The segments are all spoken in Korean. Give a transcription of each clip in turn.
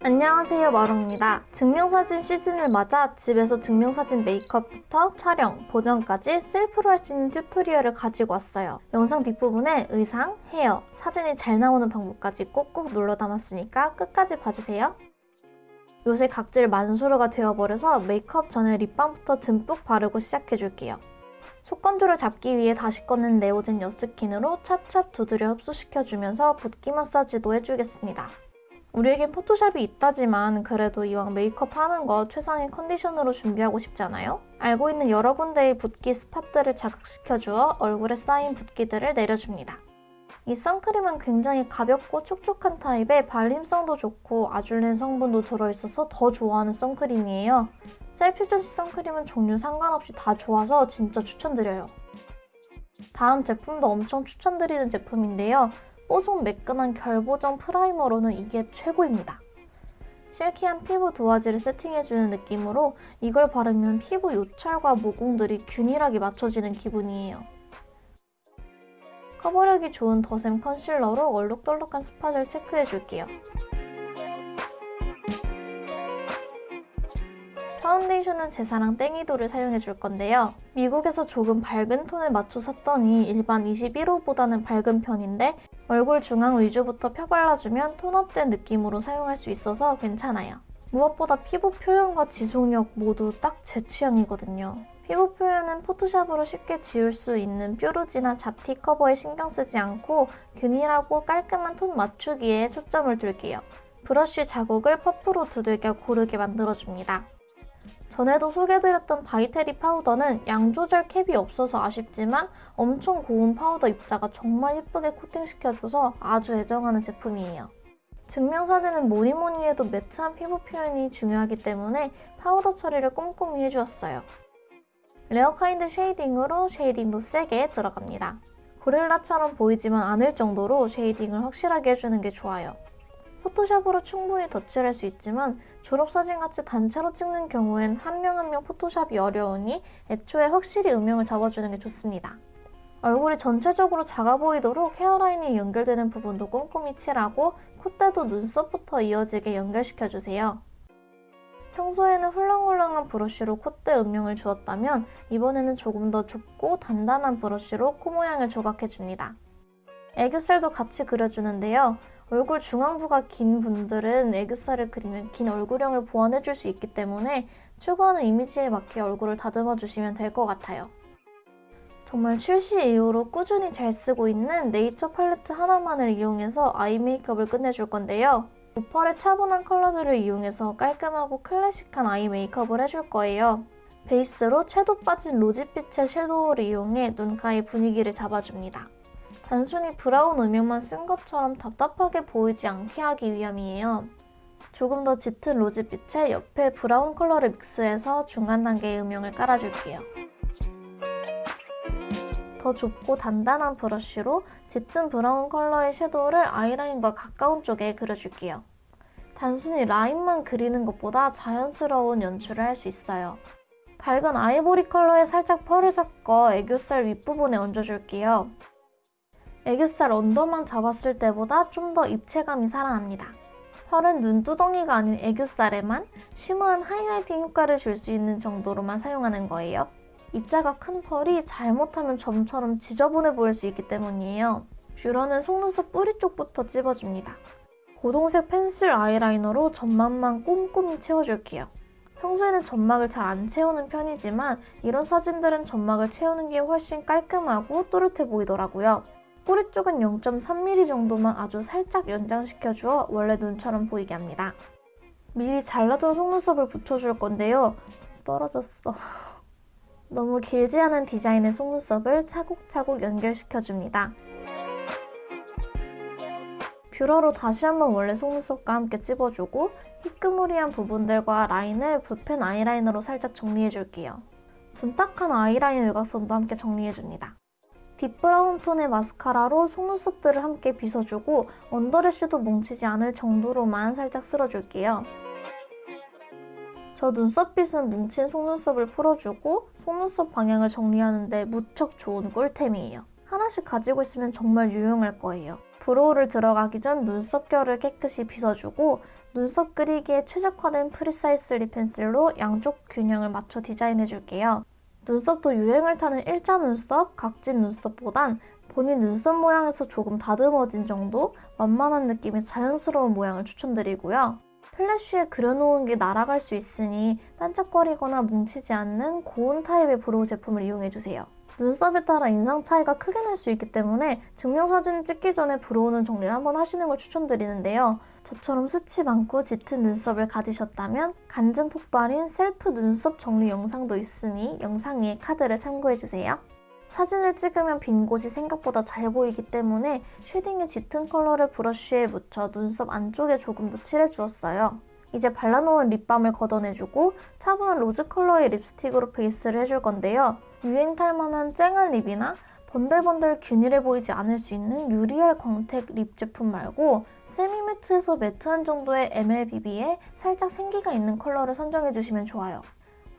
안녕하세요 마롱입니다. 증명사진 시즌을 맞아 집에서 증명사진 메이크업부터 촬영, 보정까지 셀프로 할 수 있는 튜토리얼을 가지고 왔어요. 영상 뒷부분에 의상, 헤어, 사진이 잘 나오는 방법까지 꾹꾹 눌러 담았으니까 끝까지 봐주세요. 요새 각질 만수르가 되어버려서 메이크업 전에 립밤부터 듬뿍 바르고 시작해줄게요. 속건조를 잡기 위해 다시 꺼낸 네오젠 여스킨으로 찹찹 두드려 흡수시켜주면서 붓기 마사지도 해주겠습니다. 우리에겐 포토샵이 있다지만 그래도 이왕 메이크업 하는 거 최상의 컨디션으로 준비하고 싶잖아요? 알고 있는 여러 군데의 붓기 스팟들을 자극시켜 주어 얼굴에 쌓인 붓기들을 내려줍니다. 이 선크림은 굉장히 가볍고 촉촉한 타입에 발림성도 좋고 아줄린 성분도 들어있어서 더 좋아하는 선크림이에요. 셀퓨전시 선크림은 종류 상관없이 다 좋아서 진짜 추천드려요. 다음 제품도 엄청 추천드리는 제품인데요. 뽀송 매끈한 결보정 primer로는 이게 최고입니다. silky한 피부 도화지를 세팅해주는 느낌으로 이걸 바르면 피부 요철과 모공들이 균일하게 맞춰지는 기분이에요. 커버력이 좋은 더샘 concealer로 얼룩덜룩한 spot을 체크해줄게요. 파운데이션은 제 사랑 땡이도를 사용해줄 건데요. 미국에서 조금 밝은 톤을 맞춰 샀더니 일반 21호보다는 밝은 편인데 얼굴 중앙 위주부터 펴발라주면 tone-up된 느낌으로 사용할 수 있어서 괜찮아요. 무엇보다 피부 표현과 지속력 모두 딱 제 취향이거든요. 피부 표현은 포토샵으로 쉽게 지울 수 있는 뾰루지나 잡티 커버에 신경 쓰지 않고 균일하고 깔끔한 톤 맞추기에 초점을 둘게요. 브러쉬 자국을 퍼프로 두들겨 고르게 만들어줍니다. 전에도 소개해드렸던 바이테리 파우더는 양 조절 캡이 없어서 아쉽지만 엄청 고운 파우더 입자가 정말 예쁘게 코팅시켜줘서 아주 애정하는 제품이에요. 증명사진은 뭐니뭐니 해도 matte한 피부 표현이 중요하기 때문에 파우더 처리를 꼼꼼히 해주었어요. 레어카인드 shading으로 shading도 세게 들어갑니다. 고릴라처럼 보이지만 않을 정도로 shading을 확실하게 해주는 게 좋아요. 포토샵으로 충분히 덧칠할 수 있지만 졸업사진같이 단체로 찍는 경우엔 한명 한 명 포토샵이 어려우니 애초에 확실히 음영을 잡아주는 게 좋습니다. 얼굴이 전체적으로 작아 보이도록 헤어라인이 연결되는 부분도 꼼꼼히 칠하고 콧대도 눈썹부터 이어지게 연결시켜주세요. 평소에는 훌렁훌렁한 브러쉬로 콧대 음영을 주었다면 이번에는 조금 더 좁고 단단한 브러쉬로 코 모양을 조각해줍니다. 애교살도 같이 그려주는데요. 얼굴 중앙부가 긴 분들은 애교살을 그리면 긴 얼굴형을 보완해줄 수 있기 때문에 추구하는 이미지에 맞게 얼굴을 다듬어 주시면 될 것 같아요. 정말 출시 이후로 꾸준히 잘 쓰고 있는 네이처 팔레트 하나만을 이용해서 eye 메이크업을 끝내줄 건데요. 무pearl의 차분한 컬러들을 이용해서 깔끔하고 클래식한 eye 메이크업을 해줄 거예요. 베이스로 채도 빠진 rosy빛의 shadow를 이용해 눈가의 분위기를 잡아줍니다. 단순히 brown 음영만 쓴 것처럼 답답하게 보이지 않게 하기 위함이에요. 조금 더 짙은 rose빛에 옆에 brown 컬러를 mix해서 중간 단계의 음영을 깔아줄게요. 더 좁고 단단한 brush로 짙은 brown 컬러의 shadow를 아이라인과 가까운 쪽에 그려줄게요. 단순히 라인만 그리는 것보다 자연스러운 연출을 할 수 있어요. 밝은 아이보리 컬러에 살짝 pearl을 섞어 애교살 윗부분에 얹어줄게요. 애교살 under만 잡았을 때보다 좀 더 입체감이 살아납니다. 펄은 눈두덩이가 아닌 애교살에만 쉬머한 하이라이팅 효과를 줄 수 있는 정도로만 사용하는 거예요. 입자가 큰 펄이 잘못하면 점처럼 지저분해 보일 수 있기 때문이에요. 뷰러는 속눈썹 뿌리 쪽부터 찝어줍니다. 고동색 펜슬 아이라이너로 점막만 꼼꼼히 채워줄게요. 평소에는 점막을 잘 안 채우는 편이지만 이런 사진들은 점막을 채우는 게 훨씬 깔끔하고 또렷해 보이더라고요. 꼬리 쪽은 0.3mm 정도만 아주 살짝 연장시켜주어 원래 눈처럼 보이게 합니다. 미리 잘라둔 속눈썹을 붙여줄 건데요. 떨어졌어. 너무 길지 않은 디자인의 속눈썹을 차곡차곡 연결시켜줍니다. 뷰러로 다시 한번 원래 속눈썹과 함께 찝어주고 희끄무리한 부분들과 라인을 붓펜 아이라이너로 살짝 정리해줄게요. 둔탁한 아이라인 외곽선도 함께 정리해줍니다. deep brown 톤의 마스카라로 속눈썹들을 함께 빗어주고 under lash도 뭉치지 않을 정도로만 살짝 쓸어줄게요. 저 눈썹빗은 뭉친 속눈썹을 풀어주고 속눈썹 방향을 정리하는데 무척 좋은 꿀템이에요. 하나씩 가지고 있으면 정말 유용할 거예요. brow를 들어가기 전 눈썹 결을 깨끗이 빗어주고 눈썹 그리기에 최적화된 Precisely pencil로 양쪽 균형을 맞춰 디자인해줄게요. 눈썹도 유행을 타는 일자 눈썹, 각진 눈썹보단 본인 눈썹 모양에서 조금 다듬어진 정도 완만한 느낌의 자연스러운 모양을 추천드리고요. 플래쉬에 그려놓은 게 날아갈 수 있으니 반짝거리거나 뭉치지 않는 고운 타입의 brow 제품을 이용해주세요. 눈썹에 따라 인상 차이가 크게 날 수 있기 때문에 증명사진 찍기 전에 brow는 정리를 한번 하시는 걸 추천드리는데요. 저처럼 숱이 많고 짙은 눈썹을 가지셨다면 간증 폭발인 셀프 눈썹 정리 영상도 있으니 영상 위에 카드를 참고해주세요. 사진을 찍으면 빈 곳이 생각보다 잘 보이기 때문에 shading의 짙은 컬러를 브러쉬에 묻혀 눈썹 안쪽에 조금 더 칠해주었어요. 이제 발라놓은 립밤을 걷어내주고 차분한 로즈 컬러의 립스틱으로 베이스를 해줄 건데요. 유행 탈만한 쨍한 lip이나 번들번들 균일해 보이지 않을 수 있는 유리알 광택 lip 제품 말고 semi matte에서 matte한 정도의 MLBB에 살짝 생기가 있는 컬러를 선정해주시면 좋아요.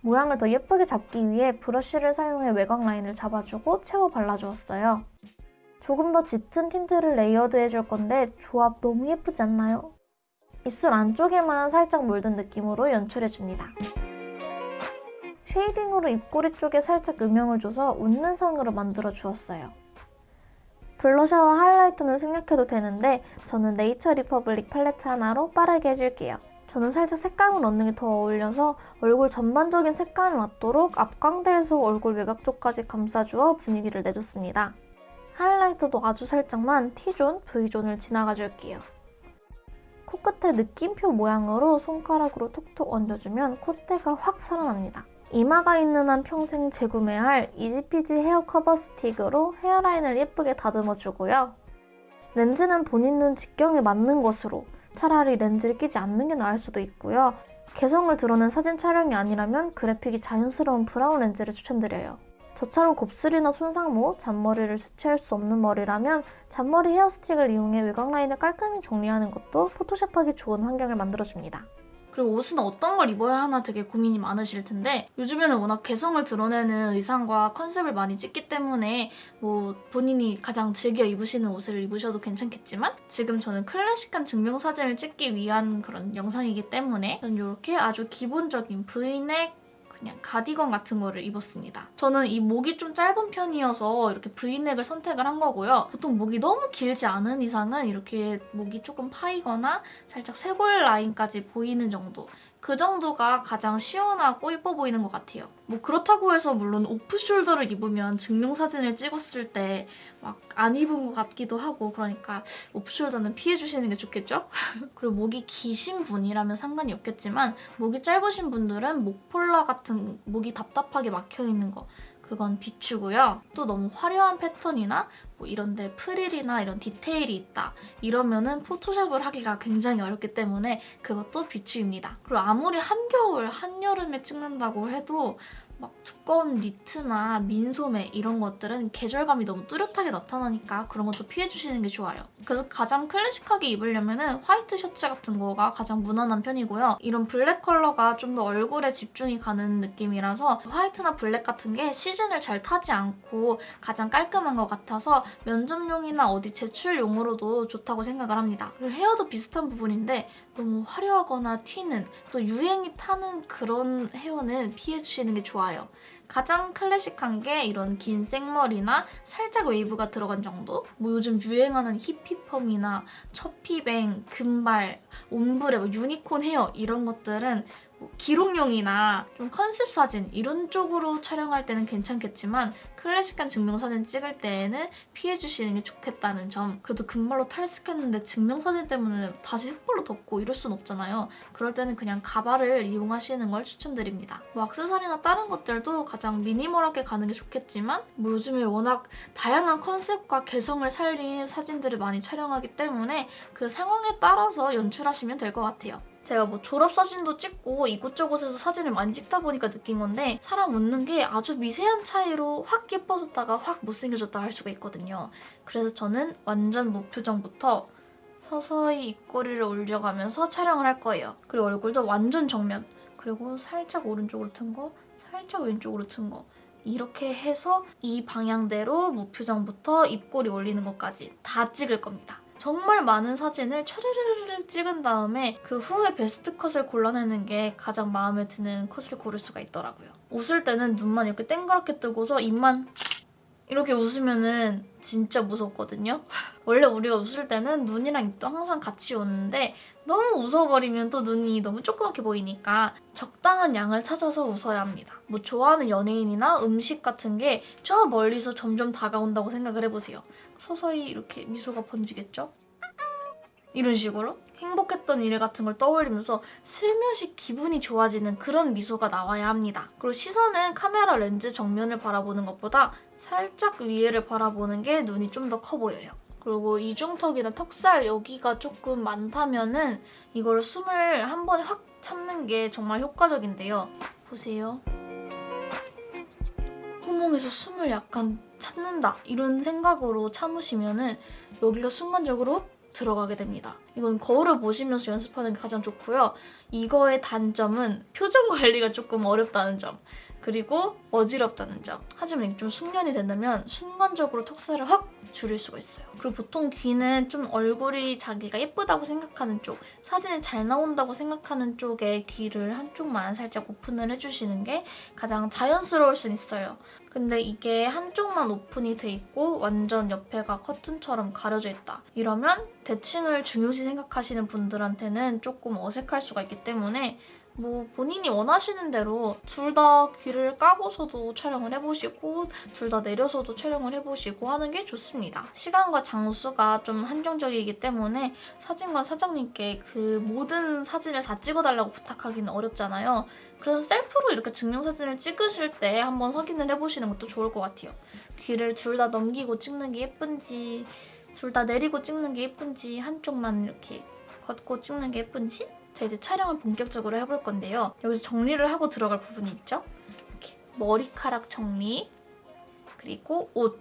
모양을 더 예쁘게 잡기 위해 브러쉬를 사용해 외곽 라인을 잡아주고 채워 발라주었어요. 조금 더 짙은 틴트를 layered 해줄 건데 조합 너무 예쁘지 않나요? 입술 안쪽에만 살짝 물든 느낌으로 연출해줍니다. shading으로 입꼬리 쪽에 살짝 음영을 줘서 웃는 상으로 만들어 주었어요. 블러셔와 하이라이터는 생략해도 되는데 저는 네이처 리퍼블릭 팔레트 하나로 빠르게 해줄게요. 저는 살짝 색감을 얹는 게 더 어울려서 얼굴 전반적인 색감이 맞도록 앞광대에서 얼굴 외곽 쪽까지 감싸주어 분위기를 내줬습니다. 하이라이터도 아주 살짝만 T존, V존을 지나가 줄게요. 코끝에 느낌표 모양으로 손가락으로 톡톡 얹어주면 콧대가 확 살아납니다. 이마가 있는 한 평생 재구매할 이지피지 헤어 커버 스틱으로 헤어라인을 예쁘게 다듬어주고요. 렌즈는 본인 눈 직경에 맞는 것으로 차라리 렌즈를 끼지 않는 게 나을 수도 있고요. 개성을 드러낸 사진 촬영이 아니라면 그래픽이 자연스러운 브라운 렌즈를 추천드려요. 저처럼 곱슬이나 손상모, 잔머리를 수치할 수 없는 머리라면 잔머리 헤어스틱을 이용해 외곽 라인을 깔끔히 정리하는 것도 포토샵하기 좋은 환경을 만들어줍니다. 그리고 옷은 어떤 걸 입어야 하나 되게 고민이 많으실 텐데 요즘에는 워낙 개성을 드러내는 의상과 컨셉을 많이 찍기 때문에 뭐 본인이 가장 즐겨 입으시는 옷을 입으셔도 괜찮겠지만 지금 저는 클래식한 증명사진을 찍기 위한 그런 영상이기 때문에 이렇게 아주 기본적인 브이넥 그냥 가디건 같은 거를 입었습니다. 저는 이 목이 좀 짧은 편이어서 이렇게 브이넥을 선택을 한 거고요. 보통 목이 너무 길지 않은 이상은 이렇게 목이 조금 파이거나 살짝 쇄골 라인까지 보이는 정도 그 정도가 가장 시원하고 예뻐 보이는 것 같아요. 뭐 그렇다고 해서 물론 오프숄더를 입으면 증명사진을 찍었을 때 막 안 입은 것 같기도 하고 그러니까 오프숄더는 피해주시는 게 좋겠죠? 그리고 목이 기신 분이라면 상관이 없겠지만 목이 짧으신 분들은 목폴라 같은 목이 답답하게 막혀있는 거 그건 비추고요. 또 너무 화려한 패턴이나 뭐 이런데 프릴이나 이런 디테일이 있다 이러면은 포토샵을 하기가 굉장히 어렵기 때문에 그것도 비추입니다. 그리고 아무리 한겨울, 한여름에 찍는다고 해도 막 두꺼운 니트나 민소매 이런 것들은 계절감이 너무 뚜렷하게 나타나니까 그런 것도 피해주시는 게 좋아요. 그래서 가장 클래식하게 입으려면 은 화이트 셔츠 같은 거가 가장 무난한 편이고요. 이런 블랙 컬러가 좀 더 얼굴에 집중이 가는 느낌이라서 화이트나 블랙 같은 게 시즌을 잘 타지 않고 가장 깔끔한 것 같아서 면접용이나 어디 제출용으로도 좋다고 생각을 합니다. 그리고 헤어도 비슷한 부분인데 너무 화려하거나 튀는 또 유행이 타는 그런 헤어는 피해주시는 게 좋아요. 가장 클래식한 게 이런 긴 생머리나 살짝 웨이브가 들어간 정도? 뭐 요즘 유행하는 히피펌이나 처피뱅, 금발, ombre, 뭐 유니콘 헤어 이런 것들은 뭐 기록용이나 좀 컨셉 사진 이런 쪽으로 촬영할 때는 괜찮겠지만 클래식한 증명사진 찍을 때에는 피해주시는 게 좋겠다는 점. 그래도 금발로 탈색했는데 증명사진 때문에 다시 흑발로 덮고 이럴 순 없잖아요. 그럴 때는 그냥 가발을 이용하시는 걸 추천드립니다. 뭐 악세사리나 다른 것들도 가장 미니멀하게 가는 게 좋겠지만 뭐 요즘에 워낙 다양한 컨셉과 개성을 살린 사진들을 많이 촬영하기 때문에 그 상황에 따라서 연출하시면 될 것 같아요 제가 뭐 졸업사진도 찍고 이곳저곳에서 사진을 많이 찍다 보니까 느낀 건데 사람 웃는 게 아주 미세한 차이로 확 예뻐졌다가 확 못생겨졌다 할 수가 있거든요. 그래서 저는 완전 무표정부터 서서히 입꼬리를 올려가면서 촬영을 할 거예요. 그리고 얼굴도 완전 정면 그리고 살짝 오른쪽으로 튼 거, 살짝 왼쪽으로 튼 거. 이렇게 해서 이 방향대로 무표정부터 입꼬리 올리는 것까지 다 찍을 겁니다. 정말 많은 사진을 차르르르 찍은 다음에 그 후에 베스트 컷을 골라내는 게 가장 마음에 드는 컷을 고를 수가 있더라고요. 웃을 때는 눈만 이렇게 땡그랗게 뜨고서 입만 이렇게 웃으면은 진짜 무섭거든요. 원래 우리가 웃을 때는 눈이랑 입도 항상 같이 웃는데 너무 웃어버리면 또 눈이 너무 조그맣게 보이니까 적당한 양을 찾아서 웃어야 합니다. 뭐 좋아하는 연예인이나 음식 같은 게 저 멀리서 점점 다가온다고 생각을 해보세요. 서서히 이렇게 미소가 번지겠죠? 이런 식으로 행복했던 일 같은 걸 떠올리면서 슬며시 기분이 좋아지는 그런 미소가 나와야 합니다. 그리고 시선은 카메라 렌즈 정면을 바라보는 것보다 살짝 위에를 바라보는 게 눈이 좀 더 커 보여요. 그리고 이중턱이나 턱살 여기가 조금 많다면 은 이걸 숨을 한 번에 확 참는 게 정말 효과적인데요. 보세요. 구멍에서 숨을 약간 참는다 이런 생각으로 참으시면 은 여기가 순간적으로 훅 들어가게 됩니다. 이건 거울을 보시면서 연습하는 게 가장 좋고요. 이거의 단점은 표정 관리가 조금 어렵다는 점. 그리고 어지럽다는 점. 하지만 이게 좀 숙련이 된다면 순간적으로 턱살을 확 줄일 수가 있어요. 그리고 보통 귀는 좀 얼굴이 자기가 예쁘다고 생각하는 쪽, 사진이 잘 나온다고 생각하는 쪽에 귀를 한쪽만 살짝 오픈을 해주시는 게 가장 자연스러울 순 있어요. 근데 이게 한쪽만 오픈이 돼 있고 완전 옆에가 커튼처럼 가려져 있다. 이러면 대칭을 중요시 생각하시는 분들한테는 조금 어색할 수가 있기 때문에 뭐 본인이 원하시는 대로 둘 다 귀를 까고서도 촬영을 해보시고 둘 다 내려서도 촬영을 해보시고 하는 게 좋습니다. 시간과 장수가 좀 한정적이기 때문에 사진관 사장님께 그 모든 사진을 다 찍어달라고 부탁하기는 어렵잖아요. 그래서 셀프로 이렇게 증명사진을 찍으실 때 한번 확인을 해보시는 것도 좋을 것 같아요. 귀를 둘 다 넘기고 찍는 게 예쁜지 둘 다 내리고 찍는 게 예쁜지 한쪽만 이렇게 걷고 찍는 게 예쁜지 자 이제 촬영을 본격적으로 해볼 건데요. 여기서 정리를 하고 들어갈 부분이 있죠. 이렇게 머리카락 정리, 그리고 옷,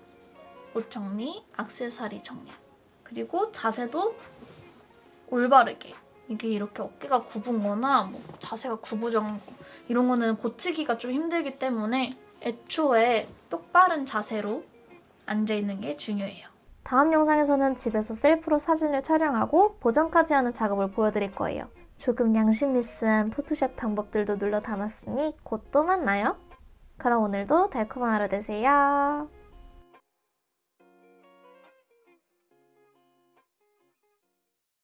옷 정리, 악세사리 정리, 그리고 자세도 올바르게. 이게 이렇게 어깨가 굽은 거나 뭐 자세가 구부정한 거 이런 거는 고치기가 좀 힘들기 때문에 애초에 똑바른 자세로 앉아있는 게 중요해요. 다음 영상에서는 집에서 셀프로 사진을 촬영하고 보정까지 하는 작업을 보여드릴 거예요. 조금 양심 있은 포토샵 방법들도 눌러 담았으니 곧 또 만나요. 그럼 오늘도 달콤한 하루 되세요.